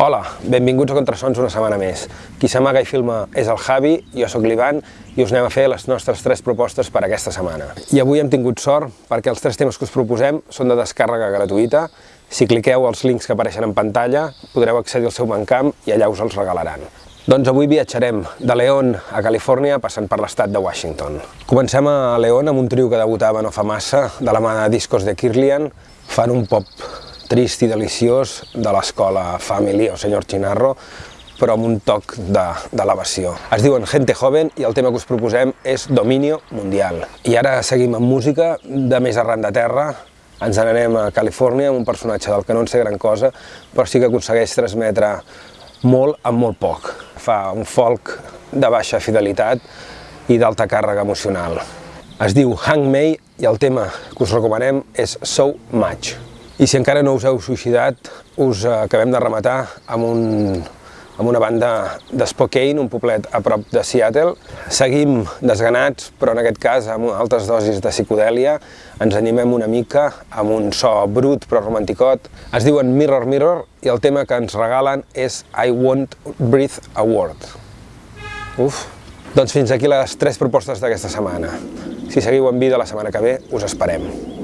Hola, benvinguts a Contrasons una setmana més. Qui s'amaga i filma és el Javi, jo sóc l'Ivan i us anem a fer les nostres tres propostes per aquesta setmana. I avui hem tingut sort perquè els tres temes que us proposem són de descàrrega gratuïta. Si cliqueu els links que apareixen en pantalla podreu accedir al seu bancamp i allà us els regalaran. Doncs avui viatjarem de León a Califòrnia passant per l'estat de Washington. Comencem a León amb un trio que debutava no fa massa, de la mà de discos de Kirlian. Fan un pop trist i deliciós de l'escola Family o Senyor Chinarro, però amb un toc d'elevació. Es diuen Gente Joven i el tema que us proposem és Dominio Mundial. I ara seguim amb música de més arran de terra, ens n'anem a Califòrnia amb un personatge del que no en sé gran cosa, però sí que aconsegueix transmetre molt amb molt poc. Fa un folk de baixa fidelitat i d'alta càrrega emocional. Es diu Hang Mei i el tema que us recomanem és So Much. I si encara no us heu suïcidat, us acabem de rematar amb, un, amb una banda d'Spokane, un poblet a prop de Seattle. Seguim desganats, però en aquest cas amb altes dosis de psicodèlia. Ens animem una mica amb un so brut però romanticot. Es diuen Mirror Mirror i el tema que ens regalen és I Won't Breathe a Word. Uf! Doncs fins aquí les tres propostes d'aquesta setmana. Si seguiu en vida la setmana que ve, us esperem.